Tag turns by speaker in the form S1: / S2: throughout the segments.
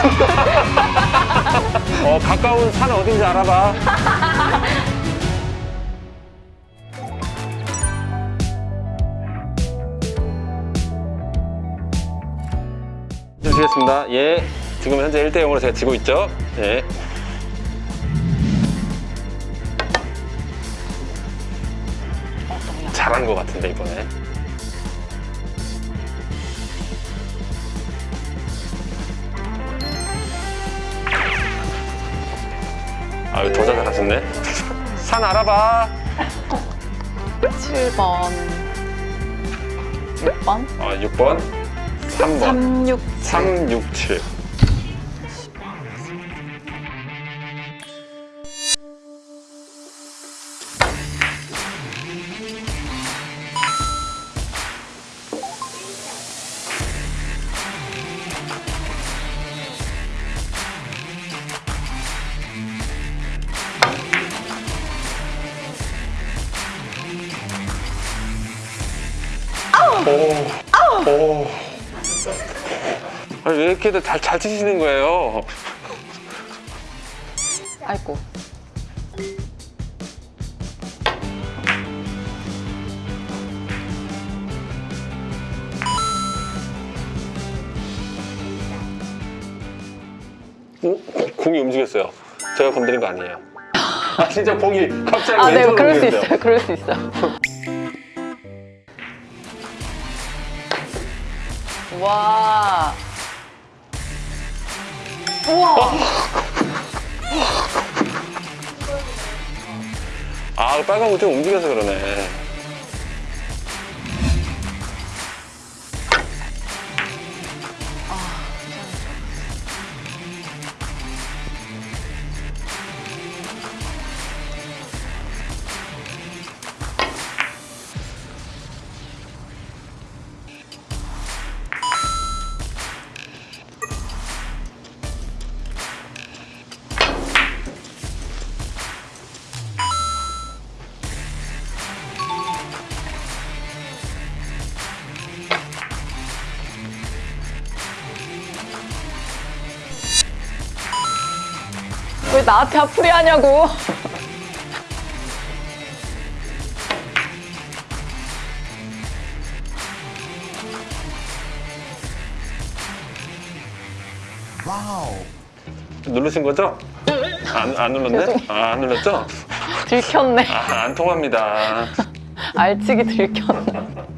S1: 어, 가까운 산 어딘지 알아봐. 주시겠습니다. 예. 지금 현재 1대 0으로 제가 지고 있죠? 예. 잘한 것 같은데, 이번에. 아유, 더 잘하셨네. 산 알아봐.
S2: 7번 6번
S1: 아, 6번. 3번.
S2: 36
S1: 367. 오. 오. 아니, 왜 이렇게들 잘, 잘 치시는 거예요?
S2: 아이고
S1: 오, 공이 움직였어요. 제가 건드린 거 아니에요. 아, 진짜 공이 갑자기
S2: 아 네
S1: 왼쪽으로
S2: 그럴 수
S1: 움직였어요.
S2: 있어요 그럴 수 있어 와 우와
S1: 아, 빨간 거좀 움직여서 그러네.
S2: 왜 나한테 앞풀이 하냐고
S1: 누르신 거죠? 안, 안 눌렀네? 아, 안 눌렀죠?
S2: 들켰네
S1: 아, 안 통합니다.
S2: 알치기 들켰네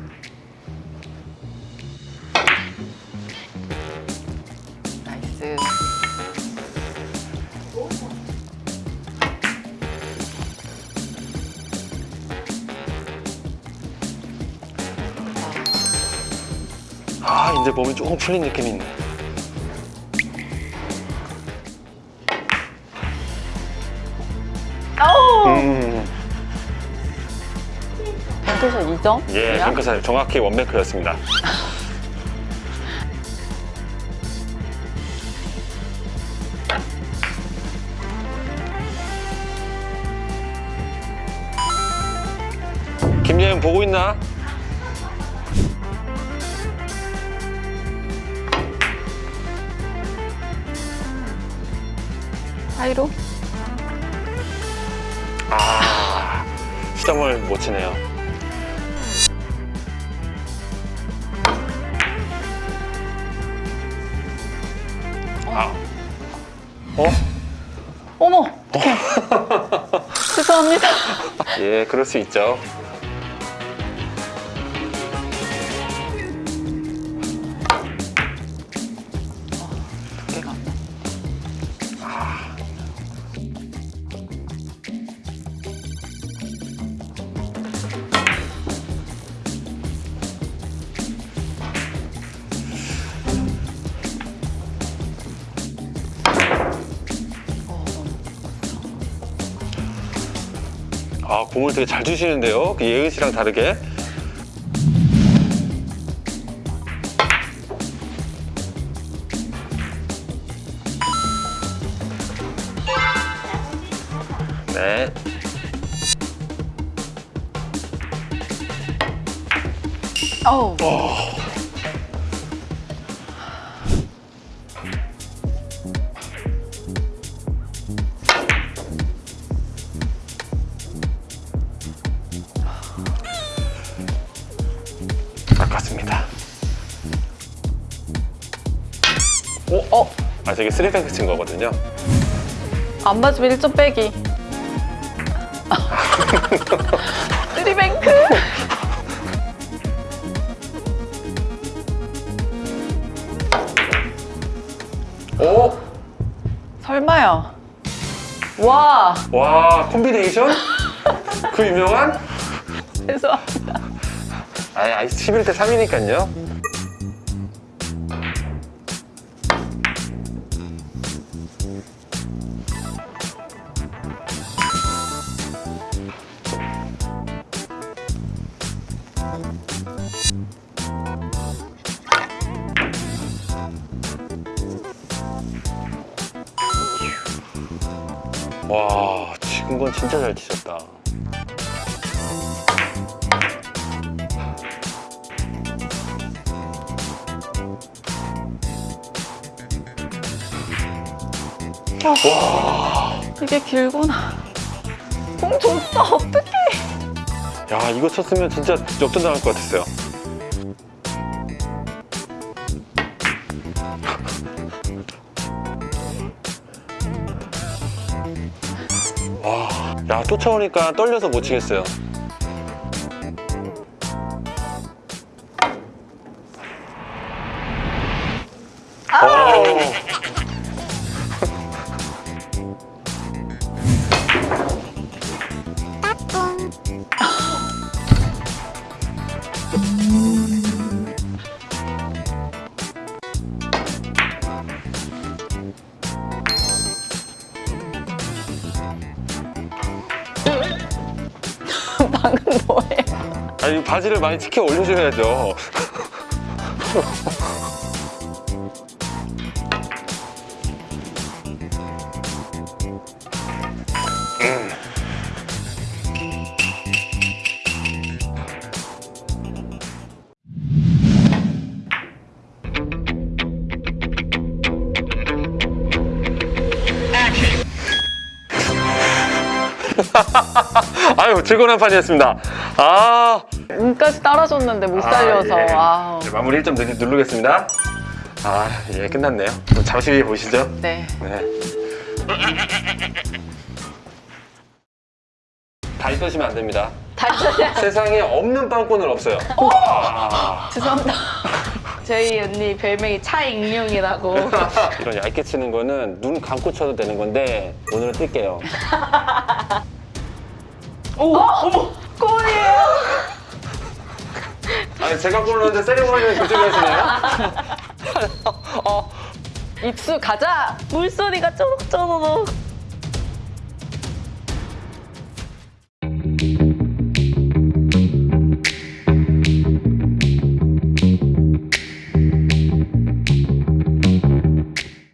S1: 아, 이제 몸이 조금 풀린 느낌이 있네.
S2: 어우
S1: 음,
S2: 뱅크샷 2점?
S1: 예, 뱅크샷 정확히 원뱅크였습니다. 김예은 보고 있나?
S2: 사이로?
S1: 아, 시점을 못 치네요. 아, 어?
S2: 어머 어떡해 죄송합니다
S1: 예, 그럴 수 있죠. 아, 공을 되게 잘 주시는데요. 그 예은 씨랑 다르게. 네.
S2: 어우
S1: 저게 three bank 친 거거든요.
S2: 안 맞으면 1점 빼기. three bank.
S1: 오!
S2: 설마요. 와,
S1: 와, 콤비네이션? 그 유명한?
S2: 죄송합니다.
S1: 아, 아 11대 3이니까요. 진짜 잘 치셨다.
S2: 이게 길구나. 공 줬어, 어떡해.
S1: 야 이거 쳤으면 진짜 역전 당할 것 같았어요. 쫓아오니까 떨려서 못 치겠어요. 오.
S2: 방
S1: 바지를 많이 치켜 올려줘야죠. 아유 즐거운 한 판이었습니다. 아
S2: 운까지 따라줬는데 못 살려서.
S1: 아, 예. 네, 마무리 1점 누르- 누르겠습니다. 아, 예, 끝났네요. 잠시 후에 보시죠.
S2: 네.
S1: 네. 다리 떠시면 안 됩니다.
S2: 다시
S1: 세상에 없는 빵꾸는 없어요. 아,
S2: 죄송합니다.
S3: 저희 언니 별명이 차익룡이라고.
S1: 이런 얇게 치는 거는 눈 감고 쳐도 되는 건데 오늘은 뜰게요.
S2: 오, 어머.
S3: 꼴이에요.
S1: 아니 제가 골 넣는데 세리머니는 그쪽에 하시나요?
S2: 입수 가자.
S3: 물소리가 쪼록쪼록.